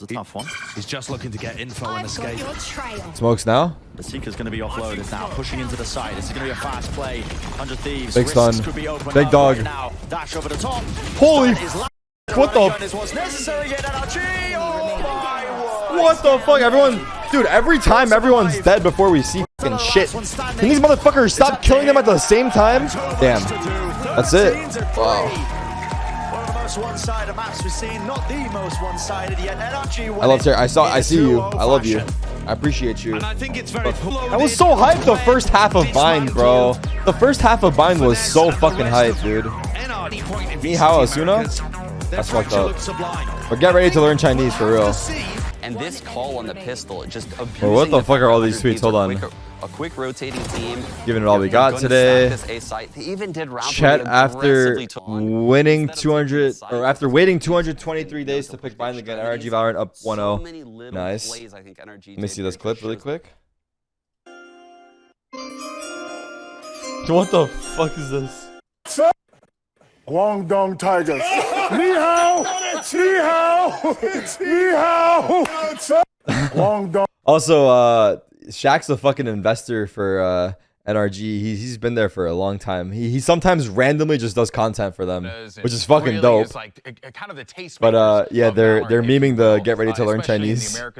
was a tough one. He's just looking to get info and I've got escape. Smokes now. The Seeker's going to be offloaded now, pushing into the side. This is going to be a fast play. 100 Thieves. Big stun. Could be open Big dog. Right now. Dash over the top. Holy That is la- what the- Gun is what's necessary yet, NRG. Oh. What the fuck? Everyone, dude, every time everyone's dead before we see fucking shit. Can these motherfuckers stop killing them at the same time? Damn. That's it. Wow. One of the most one-sided maps we've seen, not the most one-sided yet. NRG I love Terry. I saw. I see you. I love you. I appreciate you. And I think it's very I was so hyped the first half of Bind, bro. The first half of Bind was so fucking hyped, dude. Me, how, Asuna? That's fucked up. But get ready to learn Chinese for real. And this call on the pistol, just abusing Bro, what the the fuck are all these Hunter tweets? Hold Thieves on. Are quick- rotating team. Giving it all we They're got today. stack this A site. They even did round Chet after aggressively to on. winning 200 or after waiting 223 days to pick Bind the Gun, NRG Valorant up So 1-0. Nice. plays I think NRG Let me see this clip really quick. What the fuck is this? Guangdong Tigers. Ni hao! Ni hao! Ni hao! Guangdong. Also, uh, Shaq's a fucking investor for uh, NRG. He, he's been there for a long time. He, he sometimes randomly just does content for them, which is fucking dope. Like, a, a kind of the taste But uh, yeah, they're they're in the memeing the get ready to learn Chinese. Americas